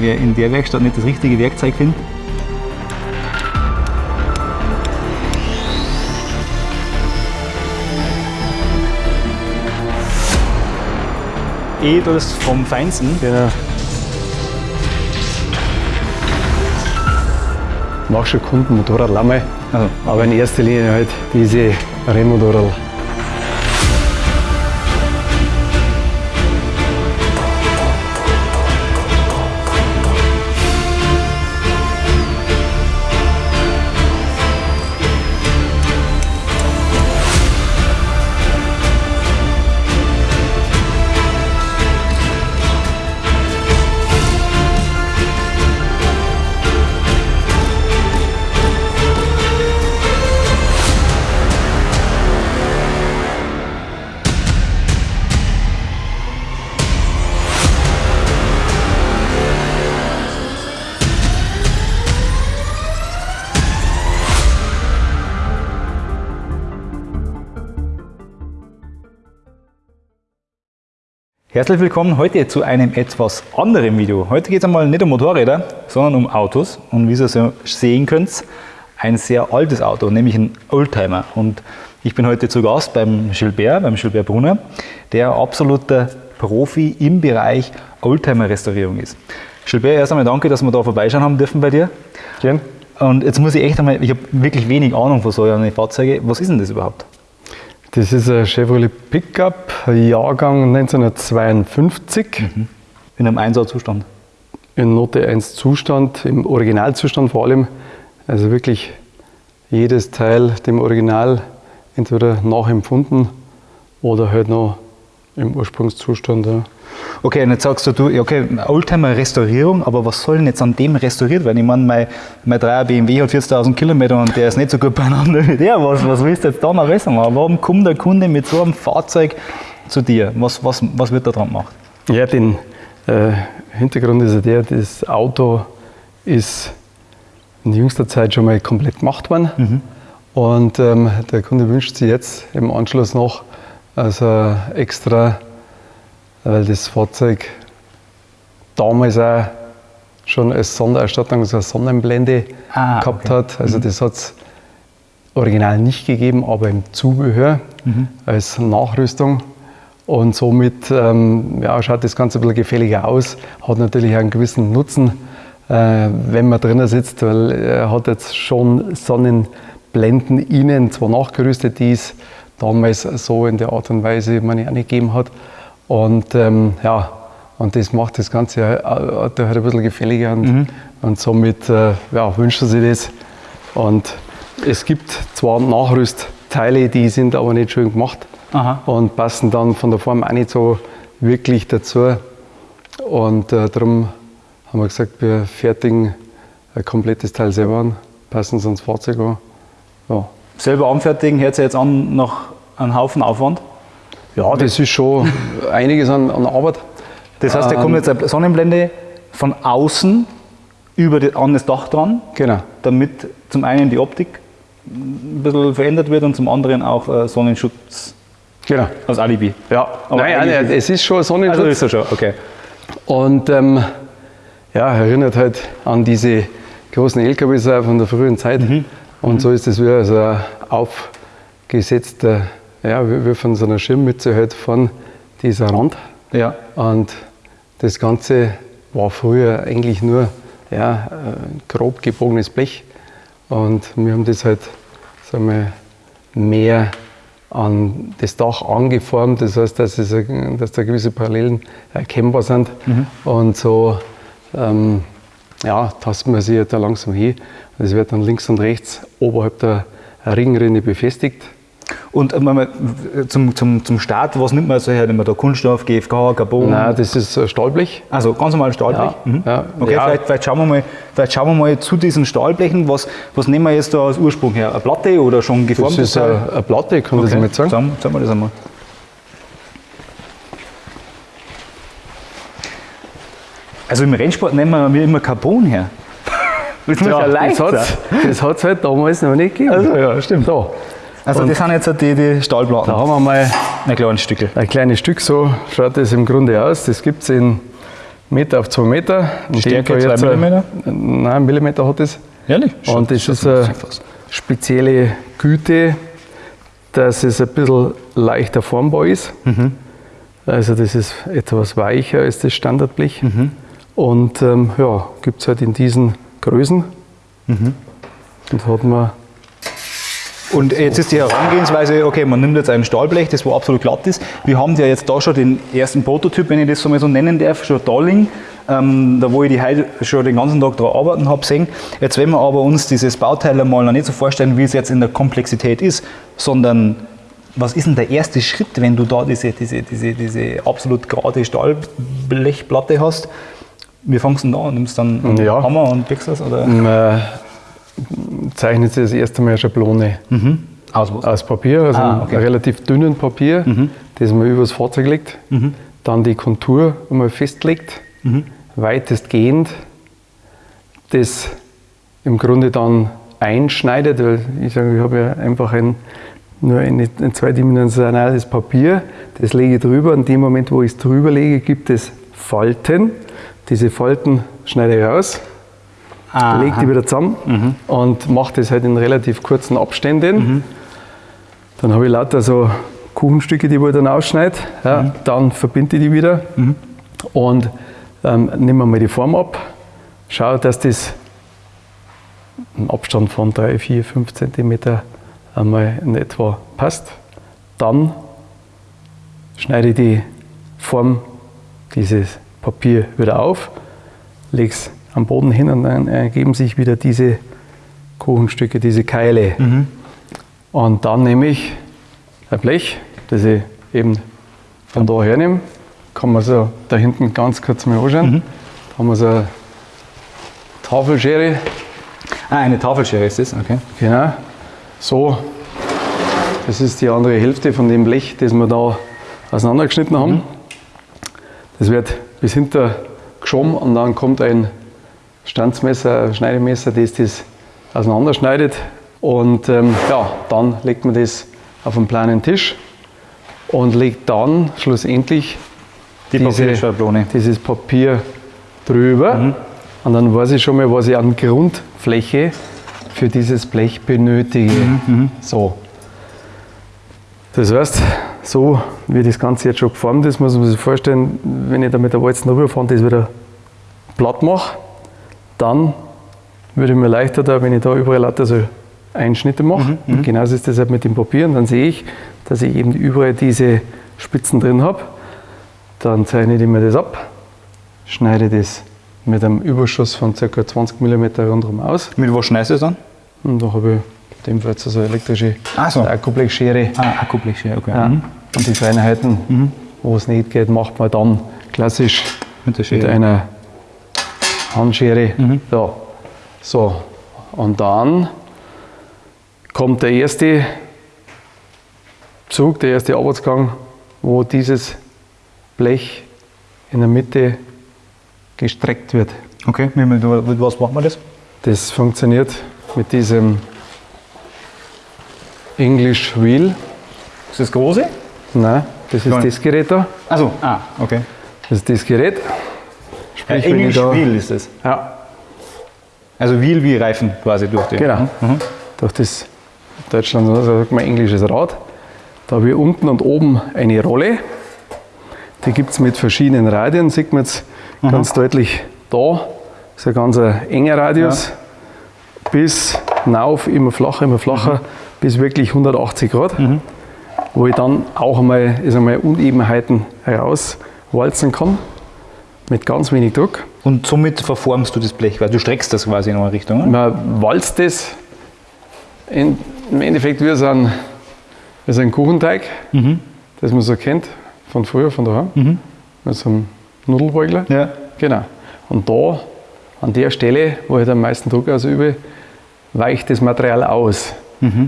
wer in der Werkstatt nicht das richtige Werkzeug findet. Edels vom Feinsten. Genau. Mach schon Kunden Motorrad Lamme, Also, aber in erster Linie halt diese Rennmotorrad. Herzlich willkommen heute zu einem etwas anderen Video. Heute geht es einmal nicht um Motorräder, sondern um Autos. Und wie ihr so sehen könnt, ein sehr altes Auto, nämlich ein Oldtimer. Und ich bin heute zu Gast beim Gilbert, beim Gilbert Brunner, der absoluter Profi im Bereich Oldtimer-Restaurierung ist. Gilbert, erst einmal danke, dass wir da vorbeischauen haben dürfen bei dir. Gern. Und jetzt muss ich echt einmal, ich habe wirklich wenig Ahnung von so einer Fahrzeuge. Was ist denn das überhaupt? Das ist ein Chevrolet Pickup, Jahrgang 1952, In einem Einsatzzustand. in Note 1 Zustand, im Originalzustand vor allem. Also wirklich jedes Teil dem Original entweder nachempfunden oder halt noch im Ursprungszustand. Ja. Okay, und jetzt sagst du, okay, Oldtimer-Restaurierung, aber was soll denn jetzt an dem restauriert werden? Ich meine, mein, mein 3er BMW hat 40.000 Kilometer und der ist nicht so gut beieinander wie der. Was, was willst du jetzt da noch besser machen? Warum kommt der Kunde mit so einem Fahrzeug zu dir? Was, was, was wird da dran gemacht? Ja, den äh, Hintergrund ist ja der, das Auto ist in jüngster Zeit schon mal komplett gemacht worden. Und ähm, der Kunde wünscht sich jetzt im Anschluss noch also extra, weil das Fahrzeug damals auch schon als Sonderausstattung so eine Sonnenblende Ah, gehabt okay. hat. Also das hat es original nicht gegeben, aber im Zubehör als Nachrüstung. Und somit ähm, ja, schaut das Ganze ein bisschen gefälliger aus, hat natürlich einen gewissen Nutzen, äh, wenn man drinnen sitzt, weil er hat jetzt schon Sonnenblenden innen zwar nachgerüstet, die es damals so in der Art und Weise man ja nicht gegeben hat. Und ähm, ja, und das macht das Ganze auch halt ein bisschen gefälliger und, und somit äh, ja, wünscht er sich das. Und es gibt zwar Nachrüstteile, die sind aber nicht schön gemacht Aha. und passen dann von der Form auch nicht so wirklich dazu. Und äh, darum haben wir gesagt, wir fertigen ein komplettes Teil selber an, passen es ans Fahrzeug an. Ja. Selber anfertigen, hört sich jetzt an nach einem Haufen Aufwand. Ja, das ist schon einiges an, an Arbeit. Das heißt, da kommt jetzt eine Sonnenblende von außen über die, an das Dach dran, Genau. damit zum einen die Optik ein bisschen verändert wird und zum anderen auch äh, Sonnenschutz genau. als Alibi. Ja, Aber nein, nein, eigentlich- es ist schon Sonnenschutz. Also ist er schon, okay. Und ähm, ja, erinnert halt an diese großen LKWs von der frühen Zeit. Und so ist es wie so ein aufgesetzter, ja, wie, wie von so einer Schirmmütze halt von dieser Rand. Ja. Und das Ganze war früher eigentlich nur ja, ein grob gebogenes Blech. Und wir haben das halt sagen wir, mehr an das Dach angeformt. Das heißt, dass, es, dass da gewisse Parallelen erkennbar sind. Und so ähm, ja, tasten wir sie da langsam hin. Es wird dann links und rechts oberhalb der Ringrinne befestigt. Und äh, äh, zum, zum, zum Start, was nimmt man so her? Nimmt man da Kunststoff, GFK, Carbon? Nein, das ist ein Stahlblech. Also ganz normal Stahlblech. Ja, Mhm. ja, okay, ja. Vielleicht, vielleicht, schauen wir mal, vielleicht schauen wir mal zu diesen Stahlblechen. Was, was nehmen wir jetzt da als Ursprung her? Eine Platte oder schon Das geformtes ist eine, eine Platte, kann das Okay, mal sagen. Sagen, sagen wir das einmal. Also im Rennsport nehmen wir immer Carbon her. Das ja, das hat es halt damals noch nicht gegeben. Also ja, stimmt. Da, Also Und- das sind jetzt die, die Stahlplatten. da haben wir mal Ein kleines Stückel. ein kleines Stück, so schaut das im Grunde aus. Das gibt es in Meter auf 2 Meter. In Stärke dem Fall 2 jetzt, äh, Millimeter? Nein, Millimeter hat es. Ehrlich? Und das ist eine spezielle Güte, dass es ein bisschen leichter formbar ist. Mhm. Also das ist etwas weicher als das Standardblech. Mhm. Und ähm, ja, gibt es halt in diesen Größen. Mhm. Und hat man Und jetzt ist die Herangehensweise, okay, man nimmt jetzt ein Stahlblech, das wo absolut glatt ist. Wir haben ja jetzt da schon den ersten Prototyp, wenn ich das so mal so nennen darf, schon da liegen. Ähm, da wo ich die heute schon den ganzen Tag daran arbeiten habe, sehen. Jetzt wenn wir aber uns dieses Bauteil einmal noch nicht so vorstellen, wie es jetzt in der Komplexität ist, sondern was ist denn der erste Schritt, wenn du da diese, diese, diese, diese absolut gerade Stahlblechplatte hast? Wie fangst du denn da an? Nimmst du dann einen Ja. Hammer und biegst das? Oder? Zeichnet sich das erste Mal eine Schablone Aus was? aus Papier, also Ah, okay. Mhm. relativ dünnen Papier, das man übers Fahrzeug legt. Dann die Kontur einmal festlegt, Mhm. weitestgehend das im Grunde dann einschneidet, weil ich sage, ich habe ja einfach ein, nur ein, ein zweidimensionales Papier, das lege ich drüber. In dem Moment, wo ich es drüber lege, gibt es Falten. Diese Falten schneide ich raus, Aha. lege die wieder zusammen und mache das halt in relativ kurzen Abständen. Dann habe ich lauter so Kuchenstücke, die ich dann ausschneide. Ja, Dann verbinde ich die wieder und ähm, nehme mal die Form ab. Schaue, dass das im Abstand von 3, 4, 5 cm einmal in etwa passt. Dann schneide ich die Form, dieses Papier wieder auf, lege es am Boden hin und dann ergeben sich wieder diese Kuchenstücke, diese Keile. Und dann nehme ich ein Blech, das ich eben von da her nehme. Kann man so da hinten ganz kurz mal anschauen. Da haben wir so eine Tafelschere. Ah, eine Tafelschere ist das, okay. Genau. So, das ist die andere Hälfte von dem Blech, das wir da auseinandergeschnitten haben. Das wird bis hinter geschoben und dann kommt ein Stanzmesser, Schneidemesser, das das auseinanderschneidet. Und ähm, ja, dann legt man das auf einen planen Tisch und legt dann schlussendlich Die Papierschablone. dieses Papier drüber. Und dann weiß ich schon mal, was ich an Grundfläche für dieses Blech benötige. So. Das heißt, so wie das Ganze jetzt schon geformt ist, muss man sich vorstellen, wenn ich da mit der Walzen rüberfahre und das wieder platt mache, dann würde ich mir leichter da, wenn ich da überall lauter so Einschnitte mache. Und genauso ist das halt mit dem Papier. Und dann sehe ich, dass ich eben überall diese Spitzen drin habe. Dann zeichne ich mir das ab, schneide das mit einem Überschuss von ca. 20 mm rundherum aus. Mit was schneidest du das dann? Und da habe ich in dem Fall also eine elektrische Ach so. Akkublechschere. Ah, Akkublechschere, okay. Ja. Mhm. Und die Feinheiten, wo es nicht geht, macht man dann klassisch Mit der mit einer Handschere. Ja. So, und dann kommt der erste Zug, der erste Arbeitsgang, wo dieses Blech in der Mitte gestreckt wird. Okay, mit, mit, was macht man das? Das funktioniert mit diesem English Wheel. Ist das große? Nein, das ist Klein. das Gerät da. Also, ah, okay. Das ist das Gerät. Sprich, ich Englisch da- Wheel ist das. Ja, Also Wheel wie Reifen quasi durch die. Genau. Mhm. durch das Deutschland also sagt man englisches Rad. Da habe ich unten und oben eine Rolle. Die gibt es mit verschiedenen Radien. Sieht man jetzt ganz deutlich da. Das ist ein ganz enger Radius. Bis hinauf, immer flacher, immer flacher, bis wirklich 180 Grad. Wo ich dann auch einmal, ist einmal Unebenheiten herauswalzen kann. Mit ganz wenig Druck. Und somit verformst du das Blech, weil du streckst das quasi in eine Richtung. oder? Man walzt das in, im Endeffekt wie so ein, wie so ein Kuchenteig, das man so kennt von früher, von daheim, mit so einem Nudelbeugler. Ja. Genau. Und da, an der Stelle, wo ich am meisten Druck ausübe, weicht das Material aus.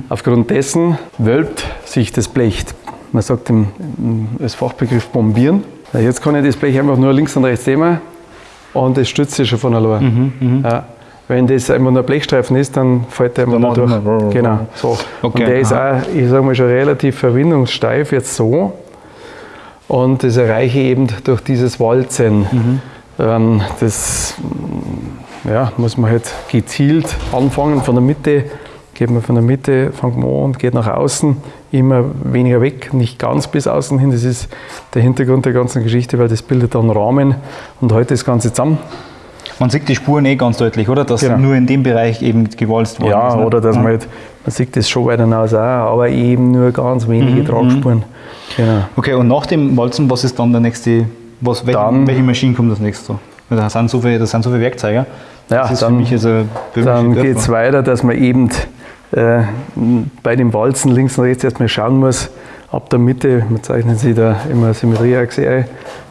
Aufgrund dessen wölbt sich das Blech. Man sagt im, im, als Fachbegriff bombieren. Jetzt kann ich das Blech einfach nur links und rechts nehmen und es stützt sich schon von allein. Ja. Wenn das einfach nur ein Blechstreifen ist, dann fällt der immer nur durch. macht er- Genau. So. Okay, Und der ist aha. auch, ich sage mal, schon relativ verwindungssteif jetzt so. Und das erreiche ich eben durch dieses Walzen. Ähm, das ja, muss man halt gezielt anfangen. Von der Mitte geht man von der Mitte, fängt man an und geht nach außen, immer weniger weg, nicht ganz bis außen hin. Das ist der Hintergrund der ganzen Geschichte, weil das bildet dann Rahmen und heute das Ganze zusammen. Man sieht die Spuren eh ganz deutlich, oder? Dass Genau. nur in dem Bereich eben gewalzt worden Ja, ist. ne? oder dass ja. man halt, man sieht das schon weiter hinaus auch, aber eben nur ganz wenige Tragspuren. Genau. Okay, und nach dem Walzen, was ist dann der nächste, was, welche, Dann- welche Maschine kommt das nächste? Da sind so viele, das sind so viele Werkzeuge. Ja, das ist dann- für mich also Dann geht es weiter, dass man eben äh, bei dem Walzen links und rechts erstmal schauen muss, ab der Mitte, man zeichnet sich da immer Symmetrieachse ein,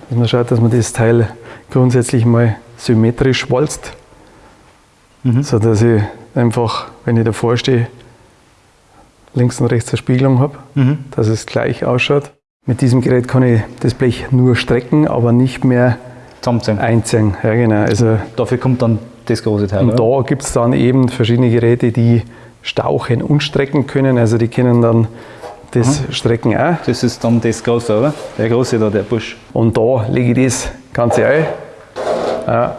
dass man schaut, dass man das Teil grundsätzlich mal symmetrisch walzt, Mhm. so dass ich einfach, wenn ich davor stehe, links und rechts eine Spiegelung habe, Mhm. dass es gleich ausschaut. Mit diesem Gerät kann ich das Blech nur strecken, aber nicht mehr Zusammenziehen. einziehen. Ja, genau. Also Dafür kommt dann das große Teil. und oder? da gibt es dann eben verschiedene Geräte, die stauchen und strecken können. Also die können dann das Strecken auch. Das ist dann das große, oder? Der große da, der Busch. Und da lege ich das Ganze ein.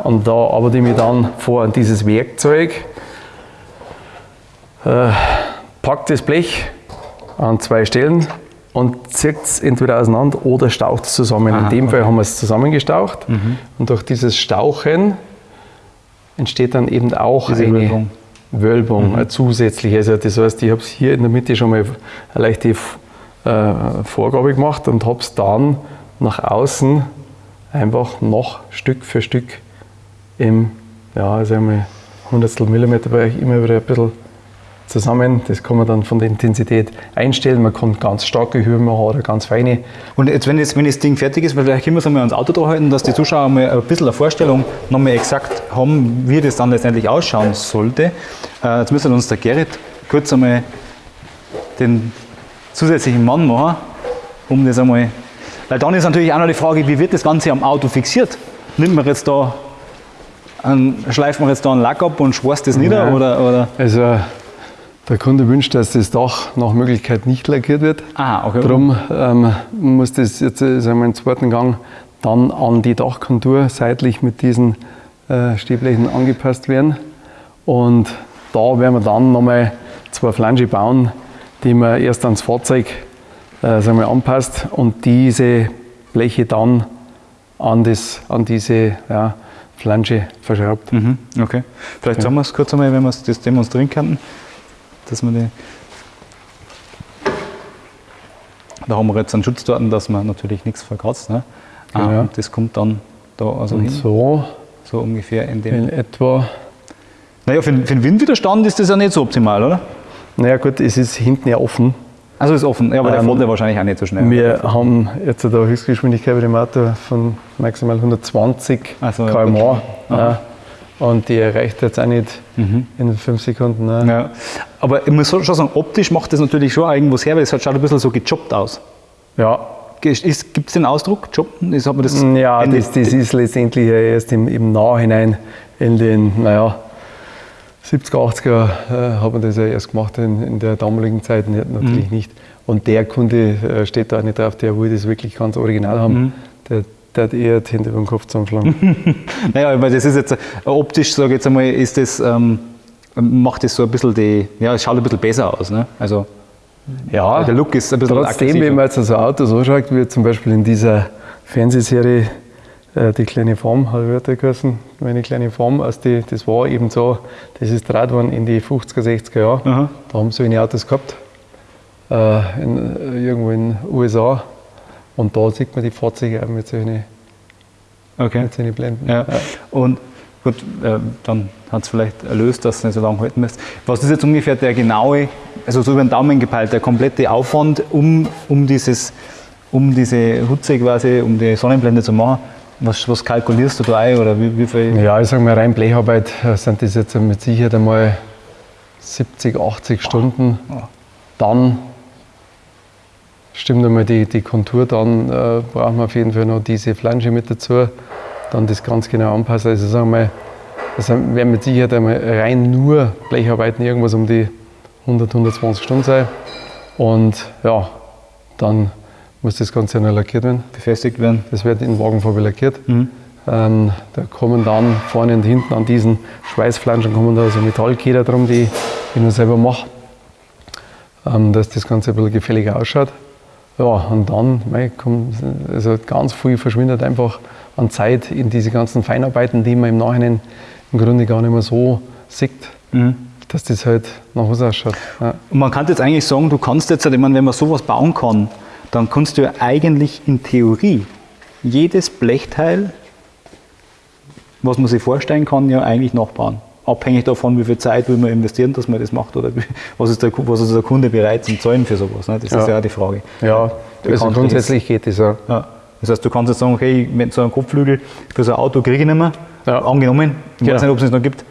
Und da arbeite ich mich dann vor an dieses Werkzeug, äh, pack das Blech an zwei Stellen und zieht es entweder auseinander oder staucht es zusammen. Aha, In dem Fall haben wir es zusammengestaucht. Und durch dieses Stauchen entsteht dann eben auch Diese eine Wölbung. Wölbung, eine zusätzliche. Also das heißt, ich habe es hier in der Mitte schon mal eine leichte äh, Vorgabe gemacht und habe es dann nach außen einfach noch Stück für Stück im, ja, sagen wir, Hundertstel Millimeter Bereich immer wieder ein bisschen zusammen. Das kann man dann von der Intensität einstellen. Man kann ganz starke Höhen machen oder ganz feine. Und jetzt, wenn, jetzt, wenn das Ding fertig ist, vielleicht können wir es einmal ans Auto halten, dass die Zuschauer mal ein bisschen eine Vorstellung nochmal exakt haben, wie das dann letztendlich ausschauen sollte. Äh, jetzt müsste uns der Gerrit kurz einmal den zusätzlichen Mann machen, um das einmal. Weil dann ist natürlich auch noch die Frage, wie wird das Ganze am Auto fixiert? Nimmt man jetzt da, einen, schleift man jetzt da einen Lack ab und schwarzt das nieder? Nein. Oder, oder? Also der Kunde wünscht, dass das Dach nach Möglichkeit nicht lackiert wird. Aha, okay. Darum ähm, muss das jetzt äh, sagen wir, im zweiten Gang dann an die Dachkontur seitlich mit diesen äh, Stehblechen angepasst werden. Und da werden wir dann nochmal zwei Flange bauen, die man erst ans Fahrzeug äh, sagen wir, anpasst und diese Bleche dann an, das, an diese ja, Flange verschraubt. Mhm, okay. Vielleicht sagen wir es kurz einmal, wenn wir es das demonstrieren könnten, dass wir die. Da haben wir jetzt einen Schutz dort, dass man natürlich nichts verkratzt. Ne? Ah, Genau. und das kommt dann da also Und hin, so. so ungefähr in dem. in etwa Naja, für, den- für den Windwiderstand ist das ja nicht so optimal, oder? Naja gut, es ist hinten ja offen. Also ist offen, ja, aber der Ähm, fährt ja wahrscheinlich auch nicht so schnell. Wir haben jetzt eine Höchstgeschwindigkeit bei dem Auto von maximal 120 Ach so, km/h. Ja. Und die erreicht jetzt auch nicht in fünf Sekunden. Ne? Ja. Aber ich muss schon sagen, optisch macht das natürlich schon auch irgendwas her, weil es halt schaut ein bisschen so gejobbt aus. Ja, Gibt es den Ausdruck, jobben? Ist, hat man das, ja Ende- das, das ist letztendlich ja erst im, im Nachhinein in den, naja, 70er, 80er äh, hat man das ja erst gemacht, in, in der damaligen Zeit natürlich nicht. Und der Kunde äh, steht da auch nicht drauf, der will das wirklich ganz original haben. Der, der hat eher die Hände über den Kopf zusammenschlagen. Naja, weil das ist jetzt äh, optisch, sage ich jetzt einmal, ist das, ähm, macht das so ein bisschen die, ja, es schaut ein bisschen besser aus. Ne? Also ja, der Look ist ein bisschen Trotzdem, aggressiver. wenn man jetzt so Autos anschaut, wie zum Beispiel in dieser Fernsehserie äh, Die kleine Form, hat wird der geheißen, meine kleine Form, also die, das war eben so, das ist draht worden in die 50er, 60er Jahre. Aha. Da haben sie solche Autos gehabt, äh, in, irgendwo in den USA. Und da sieht man die Fahrzeuge auch mit solchen, okay. mit solchen Blenden. Ja. Und gut, äh, dann hat es vielleicht erlöst, dass es nicht so lange halten müsst. Was ist jetzt ungefähr der genaue, also so über den Daumen gepeilt, der komplette Aufwand, um, um, dieses, um diese Hutze quasi, um die Sonnenblende zu machen? Was, was kalkulierst du da ein oder wie, wie viel? Ja, ich sage mal, rein Blecharbeit äh, sind das jetzt mit Sicherheit einmal 70, 80 Stunden. Dann stimmt einmal die, die Kontur, dann äh, brauchen wir auf jeden Fall noch diese Flange mit dazu, dann das ganz genau anpassen. Also sagen wir mal, das werden mit Sicherheit einmal rein nur Blecharbeiten irgendwas um die 100, 120 Stunden sein. Und ja, dann muss das Ganze noch lackiert werden. Befestigt werden? Das wird in Wagenfarbe lackiert. Ähm, da kommen dann vorne und hinten an diesen Schweißflanschen kommen da so Metallkeder drum, die ich nur selber mache, ähm, dass das Ganze ein bisschen gefälliger ausschaut. Ja, und dann mei, kommt, also ganz viel verschwindet einfach an Zeit in diese ganzen Feinarbeiten, die man im Nachhinein im Grunde gar nicht mehr so sieht, dass das halt nach was ausschaut. Ja. Und man kann jetzt eigentlich sagen, du kannst jetzt, ich meine, wenn man sowas bauen kann, dann kannst du ja eigentlich in Theorie jedes Blechteil, was man sich vorstellen kann, ja eigentlich nachbauen. Abhängig davon, wie viel Zeit will man investieren, dass man das macht oder was ist der, was ist der Kunde bereit zum Zahlen für sowas. Ne? Das ist Ja. ja auch die Frage. Ja, Du also grundsätzlich geht das ja. Ja. Das heißt, du kannst jetzt sagen, okay, mit so einem Kopfflügel für so ein Auto kriege ich nicht mehr. Ja. Angenommen. Ich weiß Genau. nicht, ob es es noch gibt.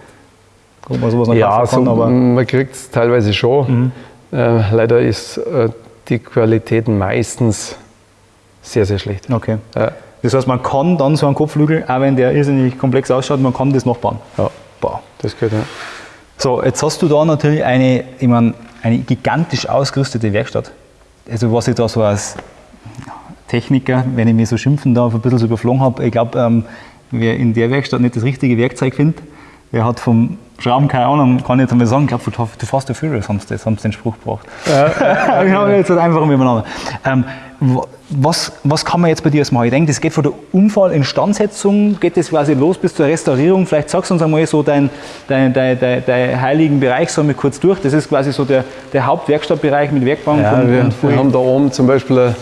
Ob man sowas noch Ja, kaufen so, kann, aber man kriegt es teilweise schon. Äh, leider ist äh, die Qualität meistens sehr, sehr schlecht. okay. Ja. Das heißt, man kann dann so einen Kopfflügel, auch wenn der irrsinnig komplex ausschaut, man kann das nachbauen. Ja, Boah. das geht ja. So, jetzt hast du da natürlich eine, ich meine, eine gigantisch ausgerüstete Werkstatt. Also was ich da so als Techniker, wenn ich mich so schimpfen darf, ein bisschen so überflogen habe, ich glaube, ähm, wer in der Werkstatt nicht das richtige Werkzeug findet, wer hat vom Schrauben keine Ahnung, kann ich jetzt einmal sagen, ich glaube, du, fährst dafür, das haben sie, haben sie den Spruch gebracht. Ja. ich habe jetzt halt einfach miteinander. Ähm, was, was kann man jetzt bei dir jetzt machen? Ich denke, das geht von der Unfallinstandsetzung, geht das quasi los bis zur Restaurierung. Vielleicht sagst du uns einmal so deinen dein, dein, dein, dein heiligen Bereich, sagen wir kurz durch. Das ist quasi so der, der Hauptwerkstattbereich mit Werkbank Ja, und, wir, und wir haben da oben zum Beispiel eine,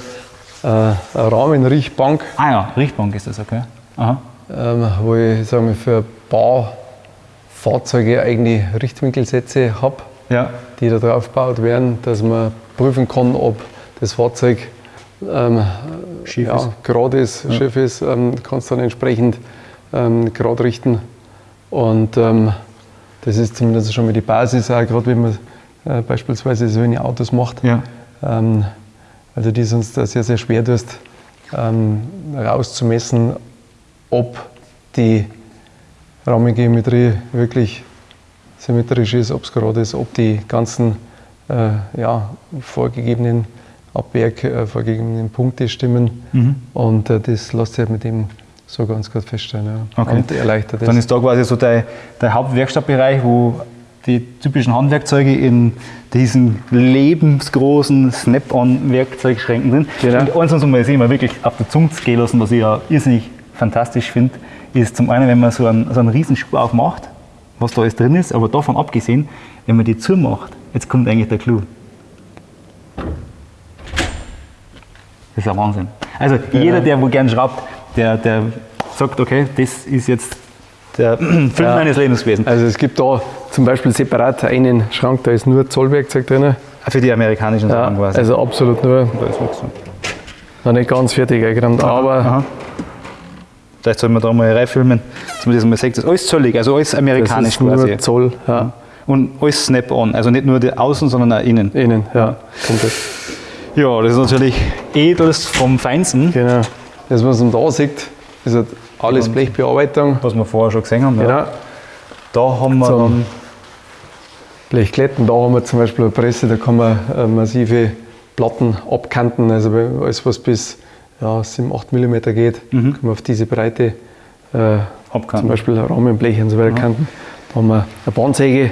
äh, eine Rahmenrichtbank, Ah ja, Richtbank ist das, okay. Aha. ähm, wo ich sagen wir, für Baufahrzeuge eigene Richtwinkelsätze habe, Ja. die da drauf gebaut werden, dass man prüfen kann, ob das Fahrzeug ähm, Schief ja, ist. gerade ist, schief ist, ähm, kannst dann entsprechend ähm, gerade richten. Und ähm, das ist zumindest schon mal die Basis, auch gerade wenn man äh, beispielsweise so eine Autos macht. Ja. Ähm, also die es uns da sehr, sehr schwer tust, ähm, rauszumessen, ob die Rahmengeometrie wirklich symmetrisch ist, ob es gerade ist, ob die ganzen äh, ja, vorgegebenen Abwerk, äh, vorgegebenen Punkte stimmen. Mhm. Und äh, das lässt sich mit dem so ganz gut feststellen. Ja. Okay. Und erleichtert es. Dann ist da quasi so der, der Hauptwerkstattbereich, wo die typischen Handwerkzeuge in diesen lebensgroßen Snap-on-Werkzeugschränken sind. Genau. Und eins muss man sehen, mal wirklich auf der Zunge gehen lassen, was ich ja irrsinnig fantastisch finde, ist zum einen, wenn man so einen, so einen riesen Schuh aufmacht, was da alles drin ist, aber davon abgesehen, wenn man die zumacht, jetzt kommt eigentlich der Clou. Das ist ein Wahnsinn. Also jeder, der wo gern schraubt, der, der sagt, okay, das ist jetzt der Film Ja. meines Lebens gewesen. Also es gibt da zum Beispiel separat einen Schrank, da ist nur Zollwerkzeug drin. Für die amerikanischen Ja, Sachen quasi. also absolut nur, da ist nichts so. noch nicht ganz fertig eingeräumt, aber Aha. Vielleicht sollten wir da mal reinfilmen, dass man das mal sieht. Das ist alles zollig, also alles das amerikanisch ist nur quasi. Zoll. Ja. Und alles Snap-on, also nicht nur die Außen, sondern auch innen. Innen, ja, komplett. Ja, das ist natürlich edels vom Feinsten, Genau. Das, was man da sieht, ist halt alles Blechbearbeitung. was wir vorher schon gesehen haben. Ja. Genau. Da haben wir Zum- dann Blechkletten, da haben wir zum Beispiel eine Presse, da kann man äh, massive Platten abkanten, also bei- alles was bis ja, 7, 8 mm geht, kann man auf diese Breite äh, Abkanten. zum Beispiel Rahmenblech und so weiter kanten. Da haben wir eine Bahnsäge,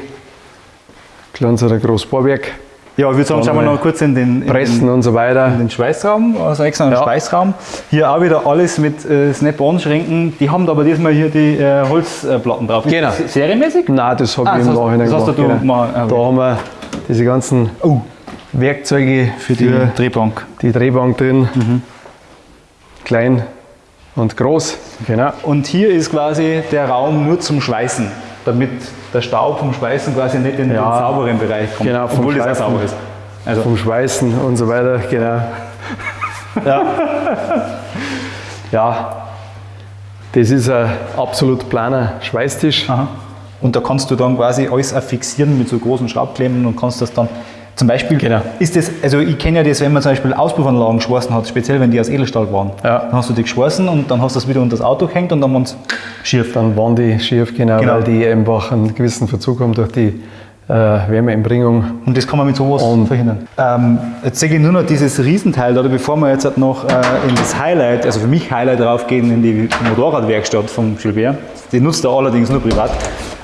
kleines oder großes Bohrwerk, Ja, ich würde sagen, schauen wir noch kurz in den, in Pressen den, und so weiter. in den Schweißraum, also extra Ja. Schweißraum. Hier auch wieder alles mit äh, Snap-on-Schränken. Die haben aber diesmal hier die äh, Holzplatten drauf. Ist Genau. das Serienmäßig? Nein, das habe Ah, ich im Nachhinein das hast gemacht. du genau. mal- ah, okay. Da haben wir diese ganzen Oh, Werkzeuge für die Drehbank. die Drehbank drin. Klein und groß. Genau. Und hier ist quasi der Raum nur zum Schweißen, damit der Staub vom Schweißen quasi nicht in Ja. den sauberen Bereich kommt. Genau, obwohl das auch Schweißen. sauber ist. Also, Vom Schweißen und so weiter. Genau. Ja. ja. Das ist ein absolut planer Schweißtisch. aha. Und da kannst du dann quasi alles fixieren mit so großen Schraubklemmen und kannst das dann zum Beispiel, Genau. ist das, also ich kenne ja das, wenn man zum Beispiel Auspuffanlagen geschweißen hat, speziell wenn die aus Edelstahl waren, Ja. dann hast du die geschweißen und dann hast du das wieder unter das Auto gehängt und dann waren sie schief. Dann waren die schief, genau, Genau. weil die einfach einen gewissen Verzug haben durch die äh, Wärmeeinbringung. Und das kann man mit sowas Und- verhindern. Ähm, jetzt sehe ich nur noch dieses Riesenteil, oder bevor wir jetzt noch äh, in das Highlight, also für mich Highlight raufgehen, in die Motorradwerkstatt vom Gilbert. Die nutzt er allerdings nur privat.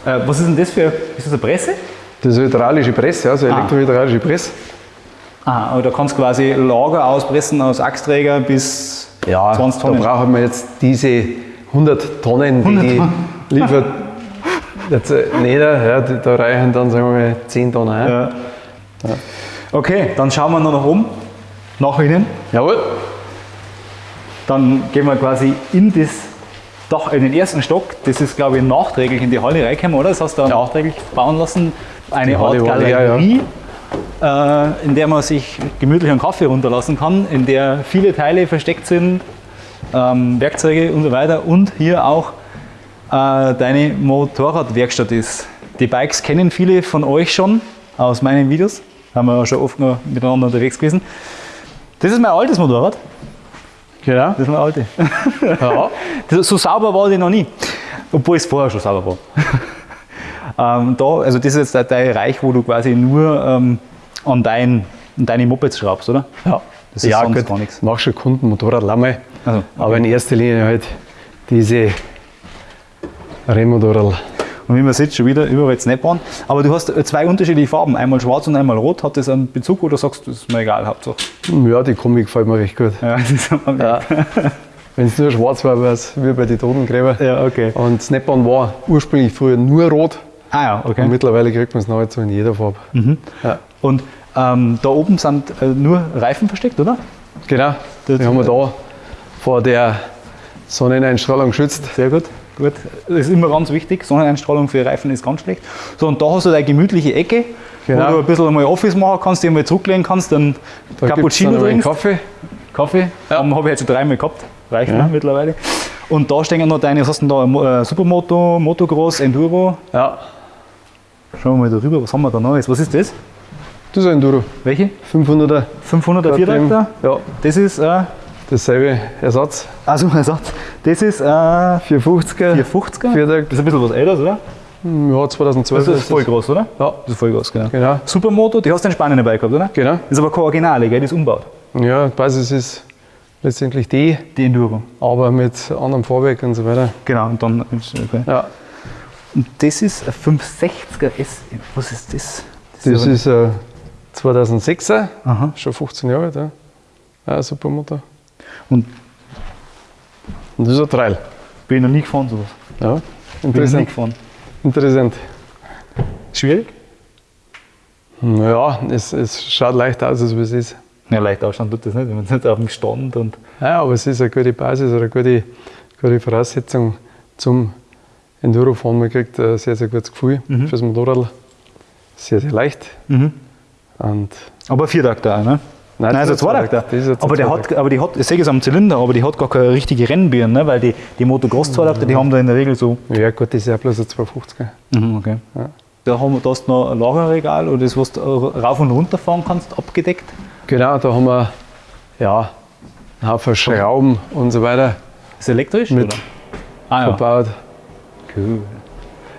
Äh, was ist denn das für, ist das eine Presse? Das ist eine hydraulische Presse, also elektrohydraulische Presse. Ah, aber da kannst du quasi Lager auspressen aus Achsträger bis Ja, 20 da Tonnen. brauchen wir jetzt diese 100 Tonnen, die die liefert. Jetzt äh, nicht, ja, da reichen dann sagen wir mal 10 Tonnen ein. Ja. Okay, dann schauen wir noch nach oben, nach innen. Jawohl. Dann gehen wir quasi in das Dach, in den ersten Stock. Das ist, glaube ich, nachträglich in die Halle reingekommen, oder? Das hast du nachträglich bauen lassen. Eine Die Art Halle Galerie, äh, in der man sich gemütlich einen Kaffee runterlassen kann, in der viele Teile versteckt sind, ähm, Werkzeuge und so weiter. Und hier auch äh, deine Motorradwerkstatt ist. Die Bikes kennen viele von euch schon aus meinen Videos. Haben wir ja schon oft noch miteinander unterwegs gewesen. Das ist mein altes Motorrad. Genau. Das ist mein altes. Ja. Das, so sauber war die noch nie. Obwohl es vorher schon sauber war. ähm, da, also das ist jetzt der Teil Reich, wo du quasi nur ähm, an, dein, an deine Mopeds schraubst, oder? ja. Das ist ja, sonst gut, gar nichts. mach schon Kunden, Motorrad Lamme. Also, Aber in erster Linie halt diese Rennmotorrad. Und wie man sieht, schon wieder überall Snap-on. Aber du hast zwei unterschiedliche Farben, einmal schwarz und einmal rot. Hat das einen Bezug oder sagst du, das ist mir egal, Hauptsache? Ja, die Kombi gefällt mir recht gut. Ja, das ist Ja. Wenn es nur schwarz war, wäre es wie bei den Totengräber. ja okay. Und Snap-on war ursprünglich früher nur rot. Ah ja, okay. Und mittlerweile kriegt man es nahezu in jeder Farbe. Ja. Und ähm, da oben sind äh, nur Reifen versteckt, oder? Genau, Das- die haben wir da vor der Sonneneinstrahlung geschützt. Sehr gut. Gut. Das ist immer ganz wichtig. Sonneneinstrahlung für Reifen ist ganz schlecht. So, und da hast du deine gemütliche Ecke, Genau. wo du ein bisschen mal Office machen kannst, dich mal zurücklehnen kannst, dann Da Cappuccino dann trinkst. Kaffee. Kaffee. Ja. Habe ich jetzt schon dreimal gehabt. Reicht Ja. mittlerweile. Und da stehen noch deine, was hast du denn da? Äh, Supermoto, Motocross, Enduro. Ja, Schauen wir mal darüber, was haben wir da Neues? Was ist das? das ist ein Enduro. Welche? 500er. 500er Viertakter? Ja, Das ist, äh, dasselbe Ersatz. also Ersatz. Das ist äh, 450er. 450er. Viertakt. Das ist ein bisschen was älteres, oder? Ja, 2012. Das ist voll groß, oder? Ja, Das ist voll groß, genau. genau. Supermoto, die hast du in Spanien dabei gehabt, oder? Genau. Das ist aber keine Originale, gell? Die ist umgebaut. Ja, Basis ist letztendlich die, Die Enduro. aber mit anderem Fahrwerk und so weiter. Genau, und dann. Okay. Ja, Und das ist ein 560er S. Was ist das? das ist ein 2006er, Aha. schon 15 Jahre alt. Ja, ja ein Supermotor. Und Und das ist ein Trail. bin ich noch nie gefahren, sowas. Ja, Bin ich noch nie interessant. gefahren. interessant. Schwierig? Ja, es, es schaut leicht aus, als wie es ist. Ja, leicht ausschauen tut das nicht, wenn man nicht auf dem Stand und. Ja, aber es ist eine gute Basis oder eine gute, gute Voraussetzung zum Endurofahren. Man kriegt ein sehr, sehr gutes Gefühl fürs Motorrad. Sehr, sehr leicht. Und Aber Viertakter auch, ne? Nein, Nein, das also ist ein Zweitakter. Das Aber, der hat, aber die hat, ich sehe es am Zylinder, aber die hat gar keine richtige Rennbirne, ne? weil die, die Motocross-Zweitakter, die haben da in der Regel so. ja, gut, das ist ja bloß ein 250er. Mhm, okay. Da, haben wir, da hast du noch ein Lagerregal oder das, was du rauf und runter fahren kannst, abgedeckt. Genau, da haben wir ja, einen Haufen Schrauben und so weiter Ist elektrisch? Mit oder? Ah ja. verbaut. Cool.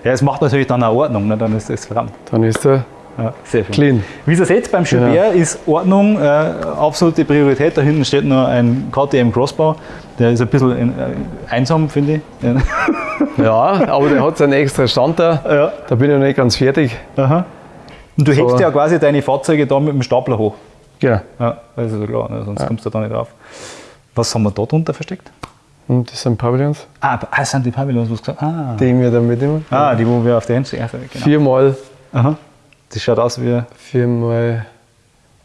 Ja, es macht natürlich dann auch Ordnung, ne? dann ist das verdammt. Dann ist er Ja, sehr schön. clean. Wie ihr seht, beim Gilbert ist Ordnung äh, absolute Priorität. Da hinten steht noch ein KTM Crossbau. Der ist ein bisschen in, äh, einsam, finde ich. Ja, aber der hat seinen extra Stand da. Ja. Da bin ich noch nicht ganz fertig. Aha. Und du So. hebst ja quasi deine Fahrzeuge da mit dem Stapler hoch. Genau. Ja, das ist ja klar, ne? sonst kommst du da nicht drauf. Was haben wir da drunter versteckt? Und das sind Pavillons, Ah, ah, das sind die Pavillons, was du gesagt. Ah. die wir dann mitnehmen. ah, die, wo wir auf der. Also, genau. Viermal, Aha. Das schaut aus wie. viermal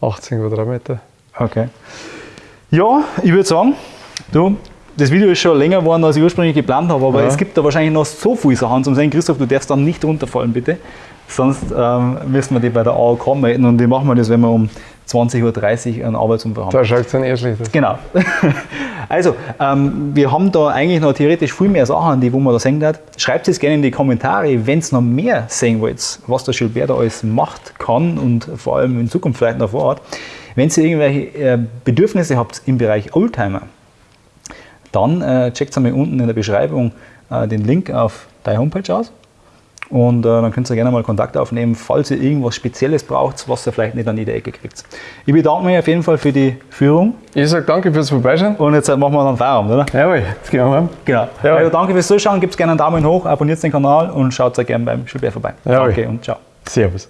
18 Quadratmeter. Okay. Ja, ich würde sagen, du, das Video ist schon länger geworden, als ich ursprünglich geplant habe, aber Ja. es gibt da wahrscheinlich noch so viele Sachen zum Sehen. Christoph, du darfst dann nicht runterfallen, bitte. Sonst ähm, müssen wir die bei der AOK melden und die machen wir das, wenn wir um 20.30 Uhr einen Arbeitsunfall haben. Da schaut es dann eher schlecht aus. Genau. Also, ähm, wir haben da eigentlich noch theoretisch viel mehr Sachen, die wo man da sehen hat. Schreibt es gerne in die Kommentare, wenn ihr noch mehr sehen wollt, was der Gilbert da alles macht, kann und vor allem in Zukunft vielleicht noch vorhat. Wenn ihr irgendwelche äh, Bedürfnisse habt im Bereich Oldtimer, dann äh, checkt einmal unten in der Beschreibung äh, den Link auf deine Homepage aus. Und äh, dann könnt ihr gerne mal Kontakt aufnehmen, falls ihr irgendwas Spezielles braucht, was ihr vielleicht nicht an jeder Ecke kriegt. Ich bedanke mich auf jeden Fall für die Führung. Ich sage danke fürs Vorbeischauen. Und jetzt machen wir dann Feierabend, oder? Jawohl, jetzt gehen wir heim. Genau. Jawohl. Also danke fürs Zuschauen, gebt gerne einen Daumen hoch, abonniert den Kanal und schaut sehr gerne beim Schulbär vorbei. Jawohl. Danke und ciao. Servus.